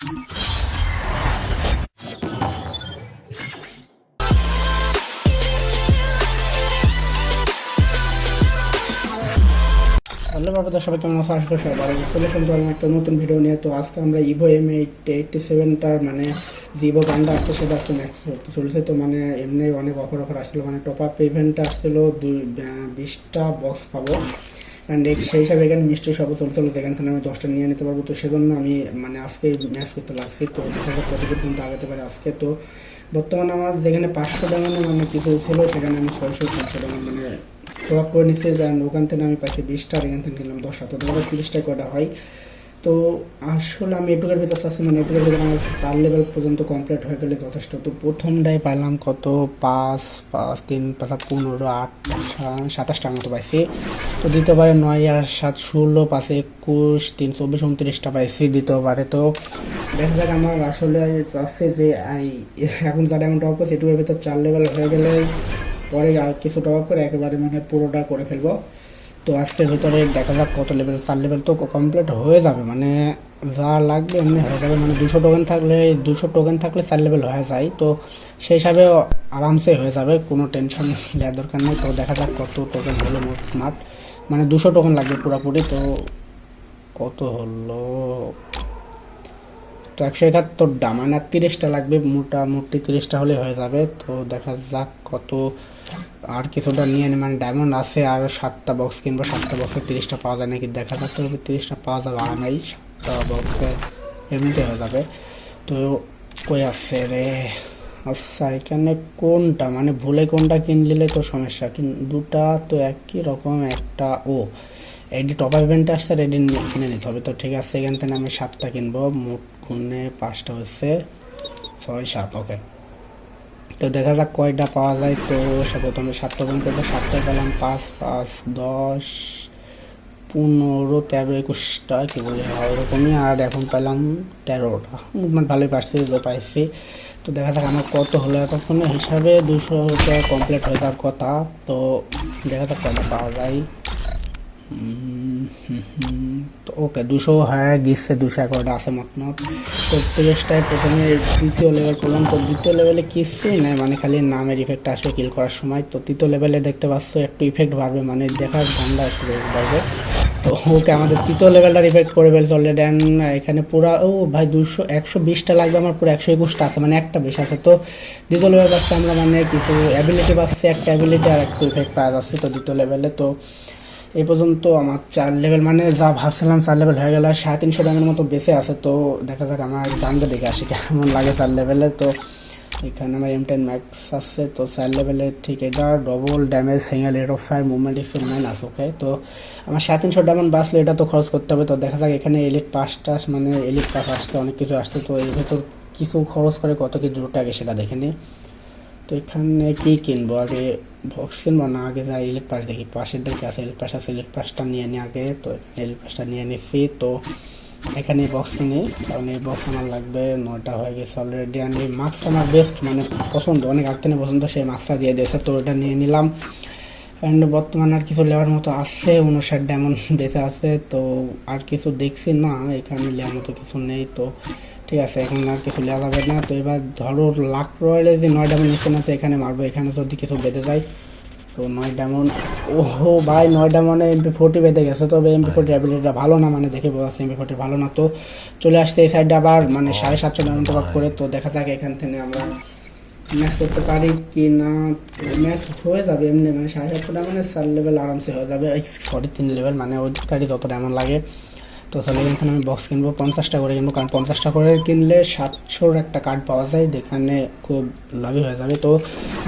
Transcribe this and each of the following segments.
সবাই কেমন আছো? আশা করি সবাই চলে তোমার একটা নতুন ভিডিও নিয়ে। তো আজকে আমরা ইভো এম এইট এইটটি সেভেনটার মানে যে ইভো গানটা আসছে, সেটা আজকে ম্যাক্স করতে চলেছে তো মানে এমনি অনেক অফার অফার আসছিল। মানে টপ আপ ইভেন্টটা আসছিল দুই বিশটা বক্স পাবো। অ্যান্ড সেই হিসাবে এখানে মিষ্টি সব চলছে যেখান থেকে আমি দশটা নিয়ে নিতে পারব। তো সেজন্য আমি মানে আজকে ম্যাচ করতে লাগছি। তো দেখা কতদূর পর্যন্ত আগাতে পারে আজকে। তো বর্তমানে আমার যেখানে পাঁচশো ডায়মন্ড মানে কিছু ছিল, সেখানে আমি ছয়শো তিনশো ডায়মন্ড মানে প্রভাব করে নিচ্ছি। ওখান থেকে আমি পাইছি বিশটা, আর এখান থেকে কিনলাম দশটা তো তোমার তিরিশটা কটা হয়? তো আসলে আমি এটুকের ভিতর চাচ্ছি মানে এটুকের ভিতরে আমার চার লেভেল পর্যন্ত কমপ্লিট হয়ে গেলে যথেষ্ট। তো প্রথমটাই পাইলাম কত? পাঁচ পাঁচ, তিন, পাঁচ পনেরো, আট সাতাশটার মতো পাইছি। তো দ্বিতীয়বারে নয় আর সাত, ষোলো, পাঁচে, একুশ, তিন, চব্বিশ, উনত্রিশটা পাইছি দ্বিতীয়বারে। তো দেখা যাক আমার আসলে চাচ্ছে যে এখন যা ডায়মন্ড টপ করছে এটুকের ভিতর চার লেভেল হয়ে গেলে পরে আর কিছু টপ করে একেবারে মানে পুরোটা করে ফেলব। তো আজকের ভিতরে দেখা যাক কত লেভেল চার লেভেল তো কমপ্লিট হয়ে যাবে। মানে যা লাগবে এমনি হয়ে যাবে। মানে দুশো টোকেন থাকলে, দুশো টোকেন থাকলে চার লেভেল হয়ে যায়। তো সেই হিসাবে আরামসে হয়ে যাবে, কোনো টেনশন নেওয়ার দরকার নেই। তো দেখা যাক কত টোকেন হলো মোট মাঠ মানে দুশো টোকেন লাগবে পুরোপুরি। তো কত হলো? তো একশো একাত্তরটা মানে তিরিশটা লাগবে। মোটামুটি তিরিশটা হলে হয়ে যাবে। তো দেখা যাক কত আর কিছুটা নিয়ে মানে ডায়মন্ড আছে আর সাতটা বক্স কিনবো, সাতটা বক্সে তিরিশটা পাওয়া যায় নাকি? দেখা যাক তো তিরিশটা পাওয়া যাবে আরামেই সাতটা বক্সে এমনিতে হয়ে যাবে। তো কই আছে রে? আচ্ছা এখানে কোনটা? মানে ভুলে কোনটা কিনলে তো সমস্যা, কিন্তু দুটা তো একই রকম, একটা, ও, এডি টপ ইভেন্টে আসছে রেডি কিনে নিতে হবে। তো ঠিক আছে, এখান থেকে আমি সাতটা কিনবো, মোট গুণে পাঁচটা হচ্ছে ছয় সাত ওকে তো দেখা যাক কয়টা পাওয়া যায়। তো সে প্রথমে সাতটা গুণ করব সাতটায় পেলাম পাঁচ পাঁচ দশ পনেরো তেরো একুশটা কি বলে ওরকমই আর এখন পেলাম তেরোটা। মুভমেন্ট ভালোই পাচ্ছি পাইছি। তো দেখা যাক আমার কত হলো এতক্ষণে। হিসাবে দুশো টাকা কমপ্লিট হয়ে যাওয়ার কথা। তো দেখা যাক কয়টা পাওয়া যায়। হুম, হুম, তো ওকে দুশো হ্যাঁ গেছে দুশো এগারোটা আছে মত মত তো তিরিশটায় প্রথমে দ্বিতীয় লেভেল করলাম। তো দ্বিতীয় লেভেলে কিছুই নাই মানে খালি নামের ইফেক্ট আসবে কিল করার সময়। তো তৃতীয় লেভেলে দেখতে পাচ্ছ, একটু ইফেক্ট বাড়বে মানে দেখার ধান্দা একটু বাড়বে। তো ওকে আমাদের তৃতীয় লেভেলটা ইফেক্ট করে ফেলছে অলরেডি এখানে পুরো, ও ভাই, দুশো, একশো বিশটা লাগবে, আমার পুরো একশো একুশটা আছে মানে একটা বেশ আছে। তো দ্বিতীয় লেভেল পাচ্ছে আমরা মানে কিছু অ্যাবিলিটি পাচ্ছি, একটা অ্যাবিলিটি আর একটু ইফেক্ট পাওয়া যাচ্ছে তো দ্বিতীয় লেভেলে তো এই পর্যন্ত আমার চার লেভেল মানে যা ভাবছিলাম চার লেভেল হয়ে গেল, আর সাড়ে তিনশো ডামের মতো বেঁচে আছে, তো দেখা যাক আমার দামটা দেখে আসি কেমন লাগে চার লেভেলে তো এখানে আমার এম টেন ম্যাক্স আছে, তো চার লেভেলে ঠিক এটা double damage single rate of fire movement speed minus okay তো আমার সাড়ে তিনশো ডায়মন্ড বাঁচলে এটা তো খরচ করতে হবে, তো দেখা যাক এখানে এলিট পাসটা মানে এলিট পাস আসতে অনেক কিছু আসছে, তো এর ভেতর কিছু খরচ করে কত কি জোর আগে সেটা দেখে নিই। তো এখানে কি কিনবো? আগে বক্স কিনবো না? আগে যা ইলেক পাস দেখি। পাশের দিকে আছে পাস আছে ইলেক পাসটা নিয়ে নিই আগে। তো ইলেক পাসটা নিয়ে নিচ্ছি তো এখানে বক্স কিনি। কারণ এই বক্স আমার লাগবে নয়টা হয়ে গেছে অলরেডি এই মাস্কটা আমার বেস্ট মানে পছন্দ। অনেক আগ থেকে পছন্দ। সেই মাস্কটা দিয়ে দিয়েছে। তো ওটা নিয়ে নিলাম। অ্যান্ড বর্তমানে আর কিছু লেওয়ার মতো আছে। উনষাট ডায়মন্ড বেঁচে আছে। তো আর কিছু দেখছি না। এখানে নেওয়ার মতো কিছু নেই। তো ঠিক আছে, এখন আর কিছু নেওয়া যাবে না। তো এবার ধরো লাখ রয়েলে যে নয় ডায়মন্ড তো এখানে মারবো। এখানে যদি কিছু বেঁধে যায়, তো নয় ডায়মন্ড ওহো ভাই, নয় ডায়মন্ডে এমপি ফোর্টি বেঁধে গেছে। তবে এমপি ফোর্টি অ্যাবিলিটিটা ভালো না মানে দেখে বোঝা যাচ্ছে এমপি ফোর্টি ভালো না। তো চলে আসতে এই সাইডে আবার মানে সাড়ে সাতশো ডায়মন্ড টপ করে। তো দেখা যাক এখান থেকে আমরা ম্যাচ করতে পারি কি না ম্যাচ হয়ে যাবে এমনি মানে সাড়ে সাতশো ডায়মন্ডে চার লেভেল আরামসে হয়ে যাবে। সরি তিন লেভেল মানে ওই অধিকারী যত ডায়মন্ড লাগে। তো তাহলে এখানে আমি বক্স কিনবো পঞ্চাশটা করে কিনবো। কারণ পঞ্চাশটা করে কিনলে সাতশোর একটা কার্ড পাওয়া যায়, যেখানে খুব লাভই হয়ে যাবে। তো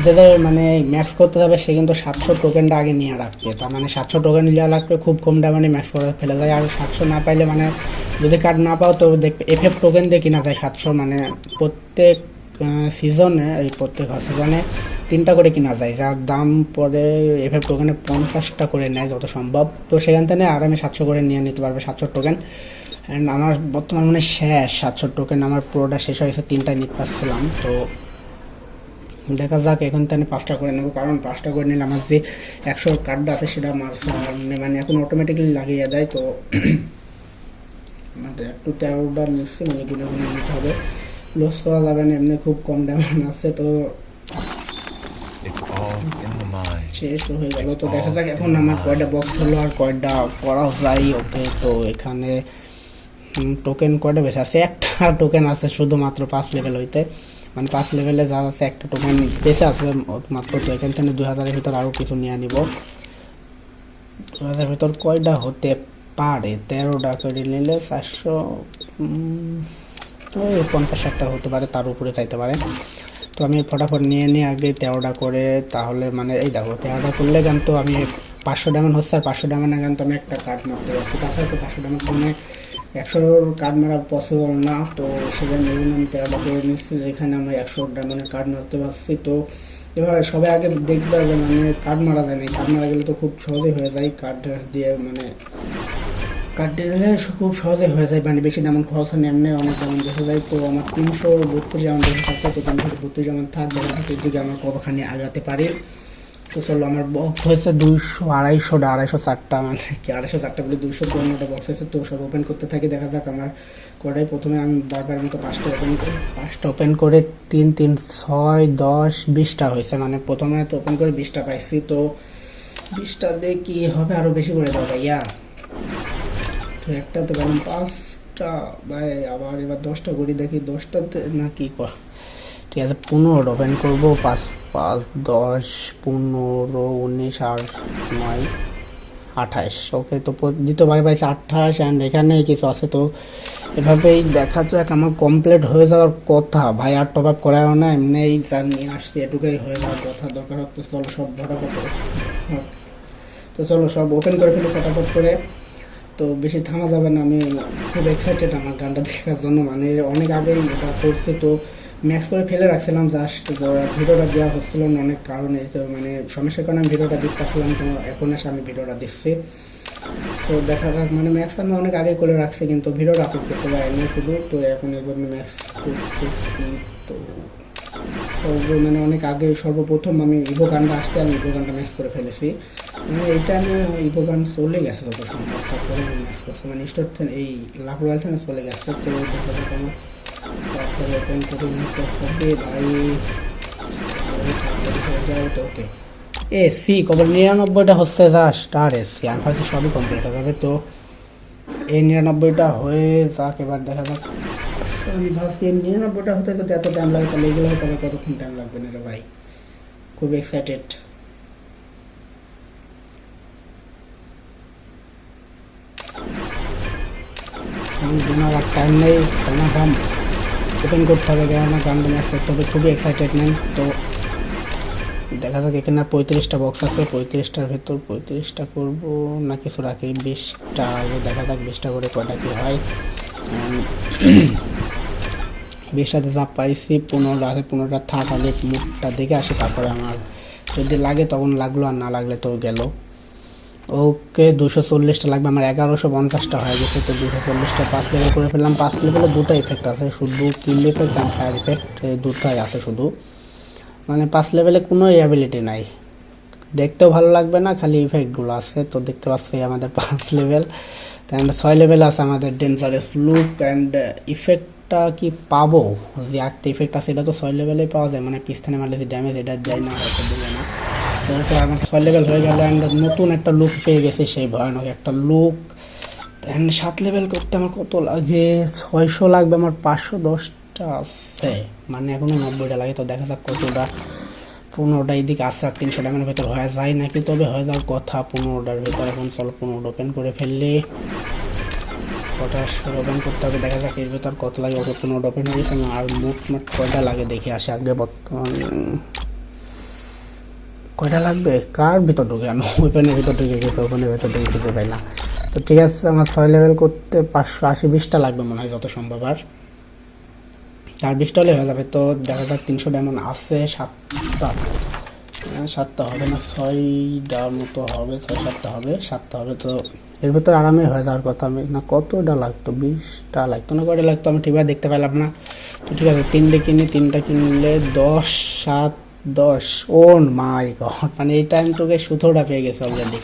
যে মানে ম্যাক্স করতে যাবে, সে কিন্তু সাতশো টোকেনটা আগে নিয়ে রাখবে। তার মানে সাতশো টোকেন নিয়ে রাখলে খুব কম দামে ম্যাক্স করে ফেলে যায়। আর সাতশো না পাইলে মানে যদি কার্ড না পাও তো দেখবে এফ এফ টোকেন দিয়ে কিনা যায় সাতশো। মানে প্রত্যেক সিজনে এই প্রত্যেক সিজনে তিনটা করে কিনা যায়, যার দাম পরে এফএফ টোকেনে পঞ্চাশটা করে নেয় যত সম্ভব। তো সেখান থেকে আরামে সাতশো করে নিয়ে নিতে পারবে, সাতশো টোকেন। অ্যান্ড আমার বর্তমান মানে শেষ, সাতশো টোকেন আমার পুরোটা শেষ হয়েছে তিনটা নিতে পারছিলাম। তো দেখা যাক, এখন তো আমি পাঁচটা করে নেব, কারণ পাঁচটা করে নিলে আমার যে একশো কার্ডটা আছে সেটা মারছে মানে এখন অটোমেটিক্যালি লাগিয়ে দেয়। তো মানে একটু তেরোটা নিচ্ছি মানে গুনে গুনে নিতে হবে। লস করা যাবে না, এমনি খুব কম ডায়মন্ড আছে। তো হয়ে তো দেখা যাক এখন আমার কয়টা বক্স আর কয়টা তো এখানে টোকেন কয়টা আছে একটা টোকেন আছে শুধুমাত্র পাঁচ লেভেল হইতে। মানে পাঁচ লেভেলে যা আছে একটা টোকেন বেশি আছে, মাত্র তো এখান থেকে দুই হাজারের ভিতর আরও কিছু নিয়ে নিব। দু হাজারের ভিতর কয়টা হতে পারে? তেরোটা করে নিলে চারশো পঞ্চাশ একটা হতে পারে, তার উপরে চাইতে পারে। তো আমি ফটাফট নিয়ে নিয়ে আগে তেরোটা করে, তাহলে মানে এই দেখো, তেরোটা করলে কিন্তু আমি পাঁচশো ডায়মন্ড হচ্ছে, আর পাঁচশো ডায়মন্ড কিন্তু আমি একটা কার্ড মারতে পারছি তাছাড়া তো পাঁচশো ডায়মন্ড মানে একশোর কার্ড মারা পসিবল না, তো সেখানে এই জন্য আমি তেরোটা করে নিচ্ছি যেখানে আমরা একশো ডায়মন্ডের কার্ড মারতে পারছি। তো এভাবে সবাই আগে দেখবে যে মানে কার্ড মারা যায় না কার্ড মারা গেলে তো খুব সহজেই হয়ে যায় কার্ড দিয়ে মানে কার্ড দিলে খুব সহজে হয়ে যায় মানে বেশি যেমন খরচ হয় এমনি অনেক যেমন দেখা যায় তো আমার তিনশো বত্রিশ যেমন বেশি থাকতে তো তিনশো বত্রিশ যেমন থাকবে সেটির দিকে আমার কতখানি আগাতে পারি। তো চলো, আমার বক্স হয়েছে দুইশো আড়াইশোটা আড়াইশো চারটা মানে কি, আড়াইশো চারটা বলে দুইশো পনেরোটা বক্স হয়েছে তো সব ওপেন করতে থাকি, দেখা যাক আমার কটাই প্রথমে আমি বারবার মতো পাঁচটা ওপেন করি। পাঁচটা ওপেন করে তিন তিন, ছয়, দশ, বিশটা হয়েছে মানে প্রথমে তো ওপেন করে বিশটা পাইছি, তো বিশটা দিয়ে কি হবে আরও বেশি করে দাও ভাইয়া? তো একটা তো গেলাম পাঁচটা, ভাই, আবার এবার দশটা করি, দেখি দশটাতে না কি। কর ঠিক আছে পনেরো ওপেন করব, পাঁচ পাঁচ, দশ, পনেরো, উনিশ আর নয়, আঠাশ। ওকে, তো দ্বিতীয়বার পাইছে আঠাশ অ্যান্ড এখানে কিছু আছে, তো এভাবেই দেখা যাক আমার কমপ্লিট হয়ে যাওয়ার কথা। ভাই, আর টপ আপ করাও না এমনি যা নিয়ে আসছি, এটুকুই হয়ে যাওয়ার কথা। দরকার হতো চলো সব ফটাফট হ্যাঁ। তো চলো সব ওপেন করে ফেলি ফটাফট করে। তো বেশি থামা যাবে না, আমি খুব এক্সাইটেড আমার গানটা দেখার জন্য। মানে অনেক আগেই এটা করছি, তো ম্যাক্স করে ফেলে রাখছিলাম জাস্ট ভিডিওটা দেওয়া হচ্ছিল না অনেক কারণে, তো মানে সমস্যার কারণে আমি ভিডিওটা দিতে পারছিলাম তো এখন এসে আমি ভিডিওটা দিচ্ছি তো দেখা যাক মানে ম্যাক্স আমি অনেক আগে করে রাখছি, কিন্তু ভিডিওটা আপলোড করতে পারিনি শুধু, তো এখন এই জন্য ম্যাক্স করতেছি, তো মানে অনেক আগে সর্বপ্রথম আমি ইভো গানটা আসতে আমি ইভো গানটা ম্যাচ করে ফেলেছি। মানে এই টাইমে ইভো গান চলে গেছে যত সম্ভব, তারপরে আমি ম্যাচ করছি। মানে স্টোর এই লাভ রয়্যাল থেকে চলে গেছে। তো যাক আমার তাড়াতাড়ি ওপেন করে নিতে হবে ভাই। ওকে এ সি, কবে নিরানব্বইটা হচ্ছে জাস্ট আর এস আমি ভাবছি সবই কমপ্লিট হয়ে যাবে। তো এই নিরানব্বইটা হয়ে যাক এবার দেখা যাক। আচ্ছা, আমি ভাবছি এই নিরানব্বইটা হতে যদি এত টাইম লাগে তাহলে এগুলো হতে হবে কতক্ষণ টাইম লাগবে না রে ভাই? খুব এক্সাইটেড আমার আর টাইম নেই আমার গান ওপেন করতে হবে কেননা গানটা ম্যাচ করতে হবে খুবই এক্সাইটেড নেন তো দেখা যাক, এখানে আর পঁয়ত্রিশটা বক্স আছে, পঁয়ত্রিশটার ভেতর পঁয়ত্রিশটা করব। না কিছু রাখি বিশটা, আগে দেখা যাক বিশটা করে কয়টা কি হয়। বিশটাতে যা পাইছি, পনেরোটা আছে, পনেরোটা থাক আগে মুখটা দেখে আসি, তারপরে আমার যদি লাগে তখন লাগল, আর না লাগলে তো গেল। ওকে, দুশো চল্লিশটা লাগবে, আমার এগারোশো পঞ্চাশটা হয়ে গেছে, তো দুশো চল্লিশটা পাঁচ লেভেল করে ফেললাম। পাঁচ লেভেলে দুটো ইফেক্ট আছে, শুধু কিল ইফেক্ট আর ফায়ার ইফেক্ট দুটাই আছে শুধু। মানে পাঁচ লেভেলে কোনো অ্যাবিলিটি নাই। দেখতেও ভালো লাগবে না, খালি ইফেক্টগুলো আছে। তো দেখতে পাচ্ছি আমাদের পাঁচ লেভেল তাই ছয় লেভেল আছে আমাদের ডেঞ্জারাস লুক অ্যান্ড ইফেক্টটা কি পাবো? যে একটা ইফেক্ট আছে, এটা তো ছয় লেভেলেই পাওয়া যায়। মানে পিস্তানে মারলে যে ড্যামেজ এটা যায় না, হয়তো দেবে না। তো আমার ছয় লেভেল হয়ে গেল অ্যান্ড নতুন একটা লুক পেয়ে গেছি সেই ভয়ানক একটা লুক অ্যান্ড সাত লেভেল করতে আমার কত লাগে? ছয়শো লাগবে, আমার পাঁচশো দশ দশটা আছে। মানে এখনও নব্বইটা লাগে তো দেখা যাক কতটা। পনেরোটা এদিকে আসছে আর তিনশো টাকার ভেতর হয়ে যায় নাকি? তবে হয়ে যাওয়ার কথা পনেরোটার ভেতর এখন চলো পনেরোটা ওপেন করে ফেললে। কটা ওপেন করতে হবে দেখা যাক এর ভেতর কত লাগে ওকে পনেরোটা ওপেন হয়ে গেছে আর মুখ মোট কয়টা লাগে দেখে আসে আগে বর্তমান। কয়টা লাগবে? কার ভিতর ঢুকে? আমি ওপেনের ভিতর ঢুকে গেছে ওপেনের ভিতর ঢুকে খুঁজে পাই না? তো ঠিক আছে আমার ছয় লেভেল করতে পাঁচশো আশি বিশটা লাগবে মনে হয় যত সম্ভব আর। আর বিশটা হলে হয়ে যাবে। তো দেখা যাক তিনশো ডায়মন্ড আছে সাতটা। সাতটা হবে না ছয়টার মতো হবে ছয় সাতটা হবে সাতটা হবে। তো এর ভেতর আরামে হয়ে যাওয়ার কথা আমি না কতটা লাগতো? বিশটা লাগতো না কটা লাগতো? আমি ঠিকভাবে দেখতে পেলাম না। তো ঠিক আছে তিনটে কিনি তিনটা কিনলে দশ সাত দশ। ও মাই গড মানে এই টাইম তোকে সুতোটা পেয়ে গেছে অলরেডি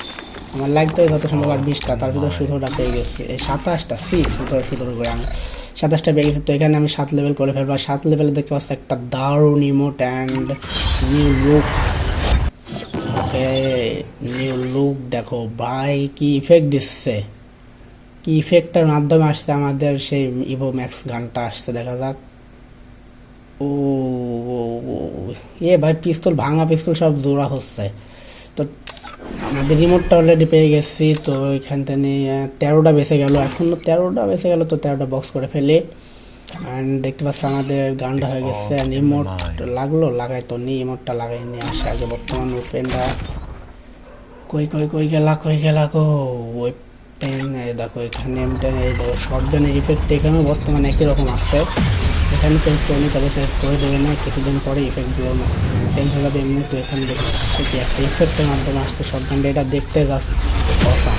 আমার লাগতো যত সম্ভব আর বিশটা তার ভিতরে সতেরোটা পেয়ে গেছে। এই সাতাশটা সি সতেরো সতেরো করে আমি। সাতাশটা পেয়ে গেছি, তো এখানে আমি সাত লেভেল করে ফেলব। সাত লেভেলে দেখতে পাচ্ছি একটা দারুণ emote and new look new look দেখো, ভাই, কি ইফেক্ট দিচ্ছে। কি ইফেক্টটার মাধ্যমে আসছে আমাদের সেই ইভো ম্যাক্স গানটা আসছে, দেখা যাক। ও এ ভাই পিস্তল ভাঙা পিস্তল সব জোড়া হচ্ছে। তো আমাদের রিমোটটা অলরেডি পেয়ে গেছি তো এখান থেকে তেরোটা বেঁচে গেল। এখন তেরোটা বেঁচে গেল তো তেরোটা বক্স করে ফেলে। অ্যান্ড দেখতে পাচ্ছি আমাদের গানটা হয়ে গেছে। রিমোট লাগল লাগাই তো নি রিমোটটা লাগাই নিয়ে আসে আগে বর্তমান ওপেনটা কই কই কই গেলা কই গেলা গো? ওই পেন দেখো এখানে এই দেখো শর্ট গানের ইফেক্ট এখানেও বর্তমানে একই রকম আসছে এখানে চেঞ্জ করিনি তবে চেঞ্জ করে দেবে না, কিছুদিন পরে ইফেক্টগুলো চেঞ্জ হয়ে যাবে এমনি তো এখানে দেখতে একটা ইফেক্টের মাধ্যমে আসছে শর্ট গানটা এটা দেখতে যাচ্ছে অসাম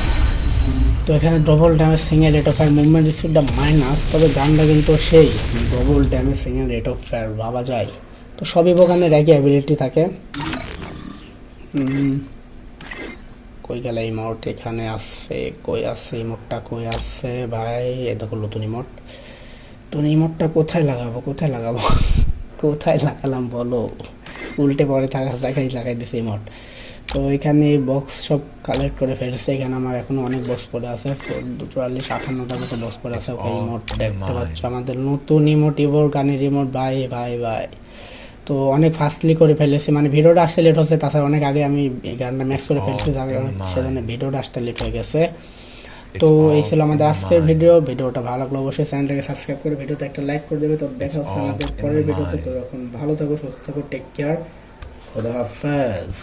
তো এখানে double damage single rate of fire movement স্পিডটা মাইনাস তবে গানটা কিন্তু সেই double damage single rate of fire ভাবা যায়। তো সবই বোগানের একই অ্যাবিলিটি থাকে। কই গেল এই মোট এখানে আসছে, কই আসছে, এই মোটটা কই আসছে? ভাই, এ দেখো নতুন ইমোট তো ইমোটটা কোথায় লাগাবো কোথায় লাগাবো? কোথায় লাগালাম বলো? উল্টে পরে থাকা জায়গায় লাগাই দিছে ইমোট তো এখানে বক্স সব কালেক্ট করে ফেলছে। এখানে আমার এখনও অনেক বক্স পড়ে আছে। চুয়াল্লিশ আটান্নটা মতো বক্স পড়ে আছে। ওকে ইমোট দেখতে পাচ্ছ আমাদের নতুন ইমোট ইভোর গানের ইমোট বাই ভাই বাই। তো অনেক ফাস্টলি করে ফেলেছি। মানে ভিডিওটা আসতে লেট হচ্ছে। তাছাড়া অনেক আগে আমি গানটা ম্যাক্স করে ফেলছি। যার কারণে সেজন্য ভিডিওটা আসতে লেট হয়ে গেছে। তো এই ছিল আমাদের আজকের ভিডিও ভিডিওটা ভালো লাগল অবশ্যই চ্যানেলটাকে সাবস্ক্রাইব করে ভিডিওতে একটা লাইক করে দেবে। তো দেখা হচ্ছে আমাদের পরের ভিডিওতে। তো এখন ভালো থাকো সুস্থ থাকো টেক কেয়ার খোদা হাফেজ।